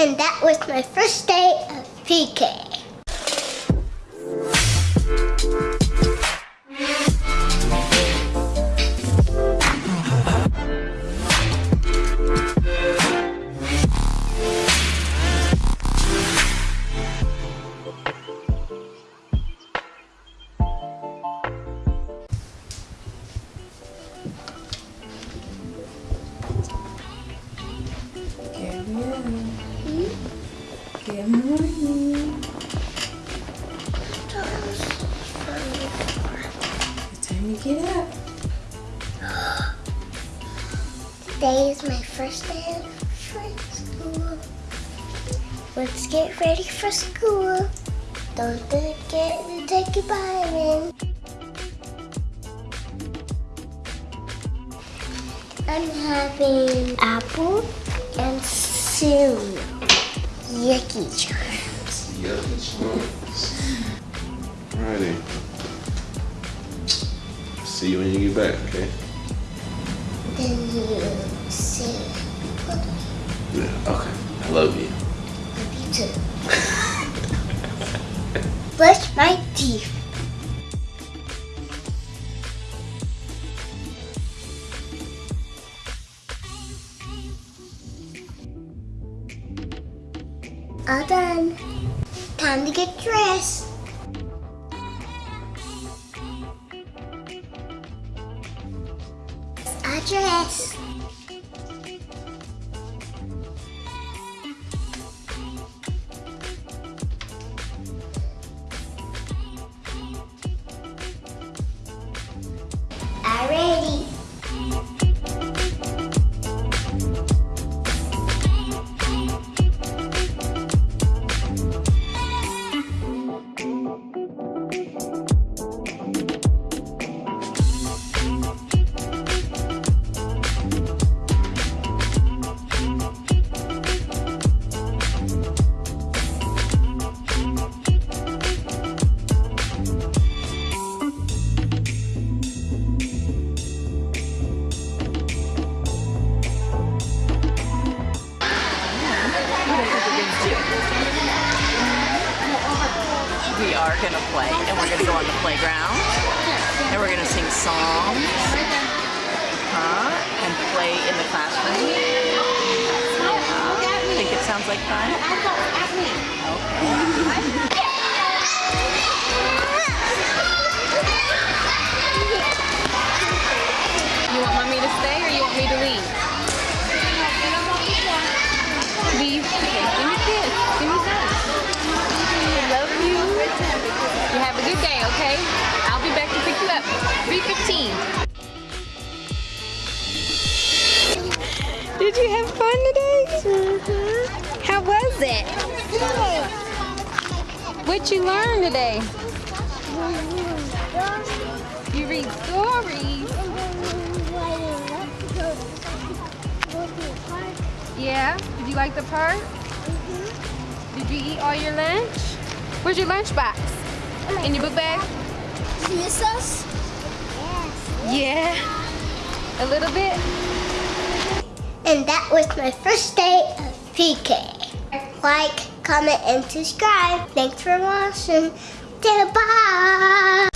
And that was my first day of PK. Good morning. It's time to get up. Today is my first day of school. Let's get ready for school. Don't forget to take your vitamin. I'm having apple and cereal. Yucky charms. Alrighty. See you when you get back, okay? Then you say, Yeah, okay. I love you. love you too. Brush my teeth. All done. Time to get dressed. I are going to play and we're going to go on the playground and we're going to sing songs huh? and play in the classroom. Yeah. Think it sounds like fun? You okay? I'll be back to pick you up. 3.15. Did you have fun today? Mhm. How was it? What'd you learn today? You read stories. Yeah? Did you like the park? Mhm. Did you eat all your lunch? Where's your lunch box? In your book bag? Miss us? Yeah. A little bit? And that was my first day of PK. Like, comment, and subscribe. Thanks for watching. Bye.